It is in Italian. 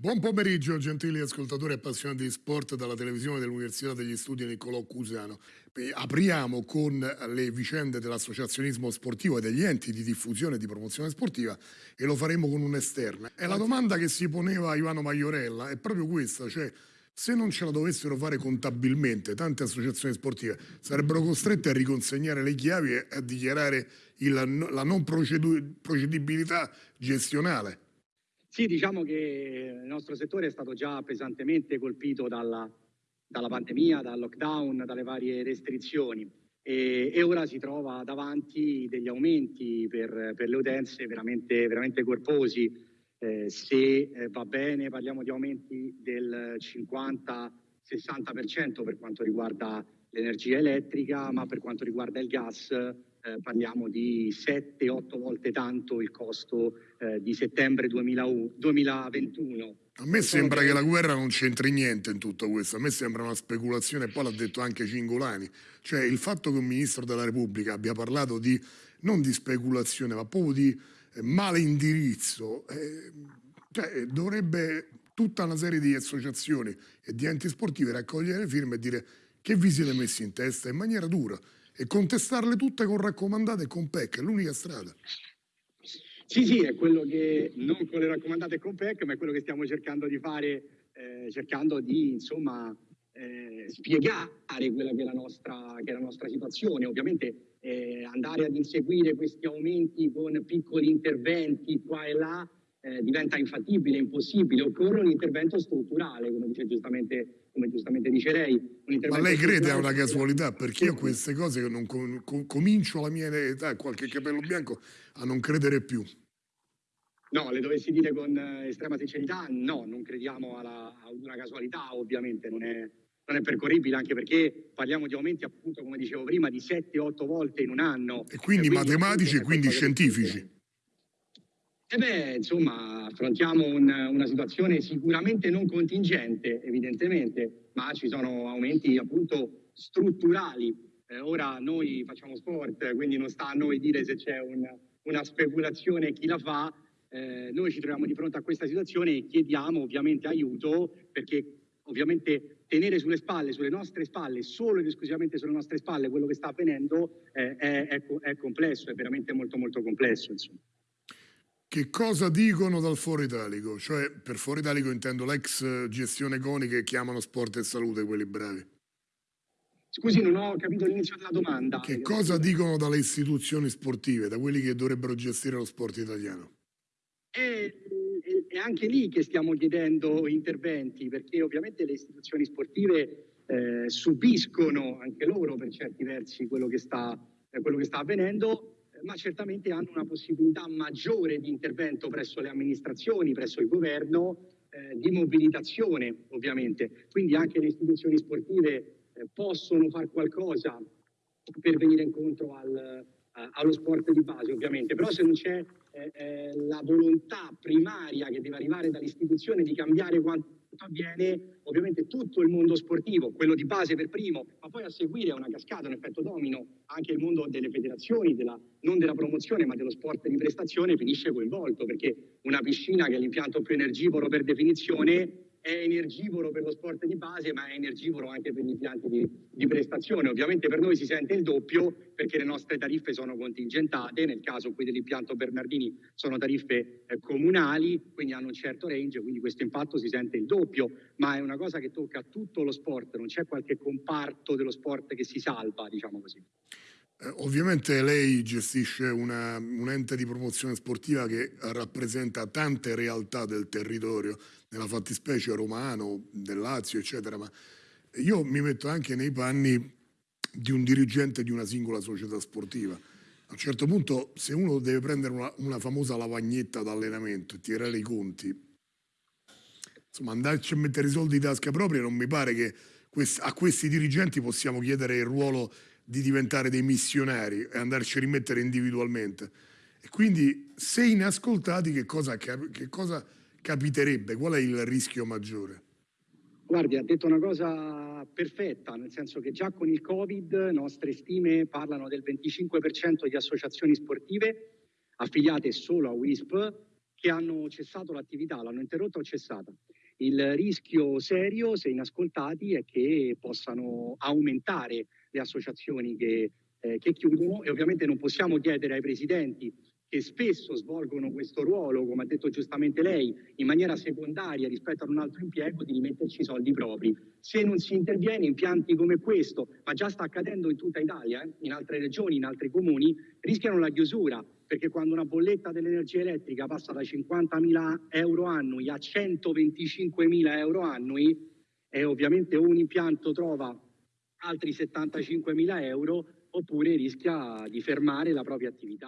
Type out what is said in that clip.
Buon pomeriggio, gentili ascoltatori appassionati di sport dalla televisione dell'Università degli Studi Niccolò Cusano. Apriamo con le vicende dell'associazionismo sportivo e degli enti di diffusione e di promozione sportiva e lo faremo con un'esterna. E la domanda che si poneva Ivano Maiorella è proprio questa, cioè se non ce la dovessero fare contabilmente tante associazioni sportive sarebbero costrette a riconsegnare le chiavi e a dichiarare il, la non procedibilità gestionale. Sì, diciamo che il nostro settore è stato già pesantemente colpito dalla, dalla pandemia, dal lockdown, dalle varie restrizioni e, e, ora si trova davanti degli aumenti per, per le utenze veramente, veramente corposi. Eh, se eh, va bene parliamo di aumenti del 50-60% per quanto riguarda l'energia elettrica, ma per quanto riguarda il gas eh, parliamo di 7-8 volte tanto il costo eh, di settembre 2001, 2021. A me sembra che la guerra non c'entri niente in tutto questo, a me sembra una speculazione, poi l'ha detto anche Cingolani, cioè il fatto che un ministro della Repubblica abbia parlato di, non di speculazione, ma proprio di eh, male indirizzo, eh, cioè, dovrebbe tutta una serie di associazioni e di enti sportivi raccogliere le firme e dire che vi siete messi in testa in maniera dura e contestarle tutte con raccomandate e con PEC, è l'unica strada. Sì, sì, è quello che, non con le raccomandate e con PEC, ma è quello che stiamo cercando di fare, eh, cercando di, insomma, eh, spiegare quella che è, la nostra, è la nostra situazione. Ovviamente eh, andare ad inseguire questi aumenti con piccoli interventi qua e là eh, diventa infattibile, impossibile, occorre un intervento strutturale, come dice giustamente come giustamente dice lei. Ma lei crede a una casualità? Perché io queste cose non com com comincio alla mia età, qualche capello bianco, a non credere più. No, le dovessi dire con eh, estrema sincerità, no, non crediamo alla, a una casualità, ovviamente, non è, non è percorribile, anche perché parliamo di aumenti, appunto, come dicevo prima, di 7-8 volte in un anno. E quindi, e quindi matematici e quindi scientifici. Eh beh, insomma, affrontiamo un, una situazione sicuramente non contingente, evidentemente, ma ci sono aumenti appunto strutturali. Eh, ora noi facciamo sport, quindi non sta a noi dire se c'è un, una speculazione chi la fa. Eh, noi ci troviamo di fronte a questa situazione e chiediamo ovviamente aiuto perché ovviamente tenere sulle spalle, sulle nostre spalle, solo ed esclusivamente sulle nostre spalle quello che sta avvenendo eh, è, è, è, complesso, è veramente molto molto complesso. Insomma. Che cosa dicono dal Foro Italico? Cioè, per Foro Italico intendo l'ex gestione CONI che chiamano sport e salute, quelli bravi. Scusi, non ho capito l'inizio della domanda. Che cosa dicono dalle istituzioni sportive, da quelli che dovrebbero gestire lo sport italiano? È, è anche lì che stiamo chiedendo interventi, perché ovviamente le istituzioni sportive eh, subiscono anche loro per certi versi quello che sta, eh, quello che sta avvenendo ma certamente hanno una possibilità maggiore di intervento presso le amministrazioni, presso il governo, eh, di mobilitazione ovviamente. Quindi anche le istituzioni sportive eh, possono fare qualcosa per venire incontro al, allo sport di base ovviamente, però se non c'è eh, eh, la volontà primaria che deve arrivare dall'istituzione di cambiare quanto avviene ovviamente tutto il mondo sportivo, quello di base per primo, ma poi a seguire una cascata, un effetto domino, anche il mondo delle federazioni, della, non della promozione ma dello sport di prestazione finisce coinvolto, perché una piscina che è l'impianto più energivoro per definizione è energivoro per lo sport di base, ma è energivoro anche per gli impianti di, di, prestazione. Ovviamente per noi si sente il doppio perché le nostre tariffe sono contingentate, nel caso qui dell'impianto Bernardini sono tariffe eh, comunali, quindi hanno un certo range, quindi questo impatto si sente il doppio, ma è una cosa che tocca tutto lo sport, non c'è qualche comparto dello sport che si salva, diciamo così. Eh, ovviamente lei gestisce una, un ente di promozione sportiva che rappresenta tante realtà del territorio, nella fattispecie romano, del Lazio, eccetera, ma io mi metto anche nei panni di un dirigente di una singola società sportiva. A un certo punto, se uno deve prendere una, una famosa lavagnetta d'allenamento e tirare i conti, insomma, andarci a mettere i soldi in tasca propria, non mi pare che a questi dirigenti possiamo chiedere il ruolo di diventare dei missionari e andarci a rimettere individualmente. E quindi, se inascoltati, che cosa, che cosa capiterebbe? Qual è il rischio maggiore? Guardi, ha detto una cosa perfetta, nel senso che già con il Covid nostre stime parlano del 25% di associazioni sportive affiliate solo a WISP che hanno cessato l'attività, l'hanno interrotta o cessata. Il rischio serio, se inascoltati, è che possano aumentare le associazioni che, eh, che chiudono e ovviamente non possiamo chiedere ai presidenti che spesso svolgono questo ruolo, come ha detto giustamente lei, in maniera secondaria rispetto ad un altro impiego, di rimetterci i soldi propri. Se non si interviene, impianti come questo, ma già sta accadendo in tutta Italia, eh, in altre regioni, in altri comuni, rischiano la chiusura, perché quando una bolletta dell'energia elettrica passa da 50.000 euro annui a 125.000 euro annui, e ovviamente un impianto trova altri 75.000 euro oppure rischia di fermare la propria attività.